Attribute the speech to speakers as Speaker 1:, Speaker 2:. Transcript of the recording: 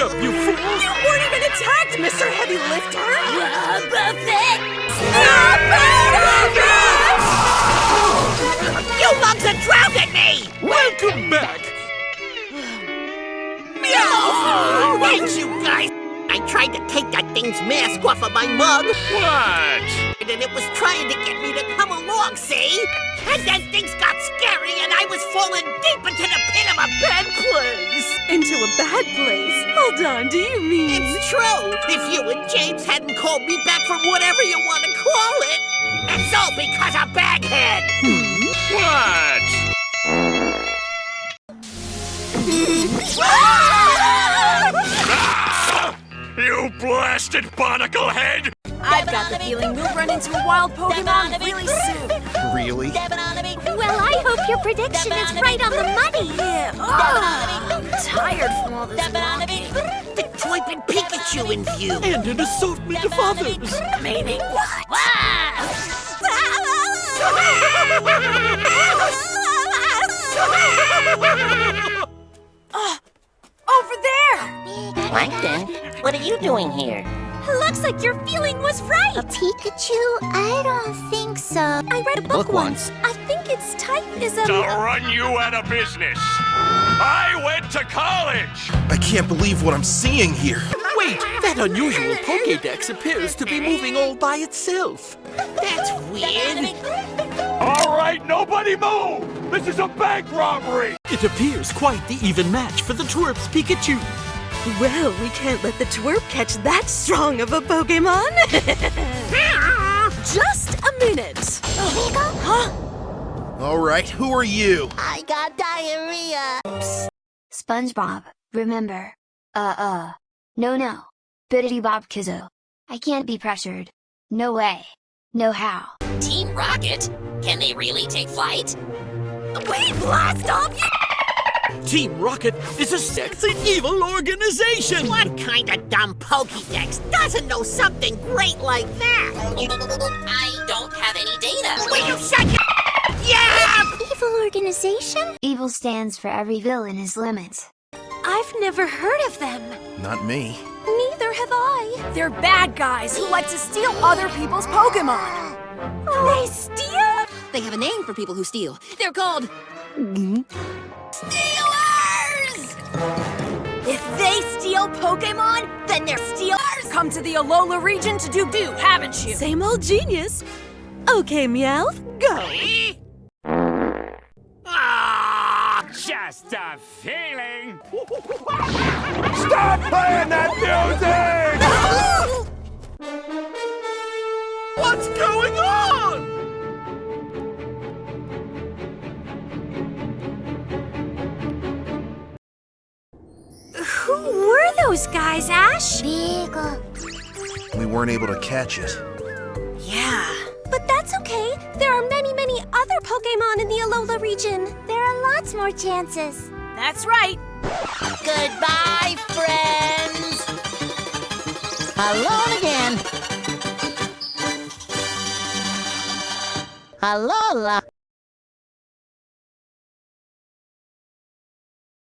Speaker 1: up, you fool!
Speaker 2: You weren't even attacked, Mr. Heavy Lifter!
Speaker 3: You lugs are drowning me!
Speaker 1: Welcome back!
Speaker 3: Meow! Thanks, you guys! I tried to take that thing's mask off of my mug,
Speaker 1: What?
Speaker 3: and it was trying to get me to come along, see? And then things got scary, and I was falling deep into the pit of a bad place!
Speaker 2: Into a bad place. Hold on, do you mean?
Speaker 3: It's true! If you and James hadn't called me back from whatever you want to call it, it's all because of Baghead!
Speaker 1: What? Ah! You blasted barnacle head!
Speaker 2: I've got the feeling we'll run into a wild Pokemon really soon.
Speaker 4: Really?
Speaker 5: Well, I hope your prediction is right on the money.
Speaker 2: Yeah. Ugh, I'm tired from all this walking.
Speaker 3: The Toypin Pikachu in view!
Speaker 1: And an assortment of others!
Speaker 2: Meaning what? Ah, over there!
Speaker 3: Plankton, what are you doing here?
Speaker 5: Looks like your feeling was right. A Pikachu? I don't think so. I read a book,
Speaker 4: Book once.
Speaker 5: I think its type is a.
Speaker 1: To run you out of business! I went to college!
Speaker 4: I can't believe what I'm seeing here.
Speaker 6: Wait, that unusual Pokédex appears to be moving all by itself.
Speaker 3: That's weird.
Speaker 1: All right, nobody move! This is a bank robbery!
Speaker 6: It appears quite the even match for the Twerp's Pikachu.
Speaker 2: Well, we can't let the twerp catch that strong of a Pokemon. Just a minute. Huh?
Speaker 4: All right, who are you?
Speaker 5: I got diarrhea. SpongeBob, remember. Uh, uh. No, no. Biddity Bob Kizzo. I can't be pressured. No way. No how.
Speaker 3: Team Rocket? Can they really take flight?
Speaker 2: We blast off you!
Speaker 6: Team Rocket is a sexy evil organization!
Speaker 3: What kind of dumb Pokédex doesn't know something great like that? I don't have any data. Will you shut your Yeah!
Speaker 5: Evil organization? Evil stands for every villain is limits.
Speaker 2: I've never heard of them.
Speaker 4: Not me.
Speaker 5: Neither have I.
Speaker 2: They're bad guys who like to steal other people's Pokemon. They steal?
Speaker 7: They have a name for people who steal. They're called
Speaker 2: Stealers! Pokemon, then they're stealers! Come to the Alola region to do do, haven't you? Same old genius. Okay, Meowth, go!
Speaker 1: Ah, just a feeling! Stop playing that music!
Speaker 5: Those guys, Ash? Beagle.
Speaker 4: We weren't able to catch it.
Speaker 2: Yeah.
Speaker 5: But that's okay. There are many, many other Pokemon in the Alola region. There are lots more chances.
Speaker 2: That's right.
Speaker 3: Goodbye, friends! Alone again. Alola.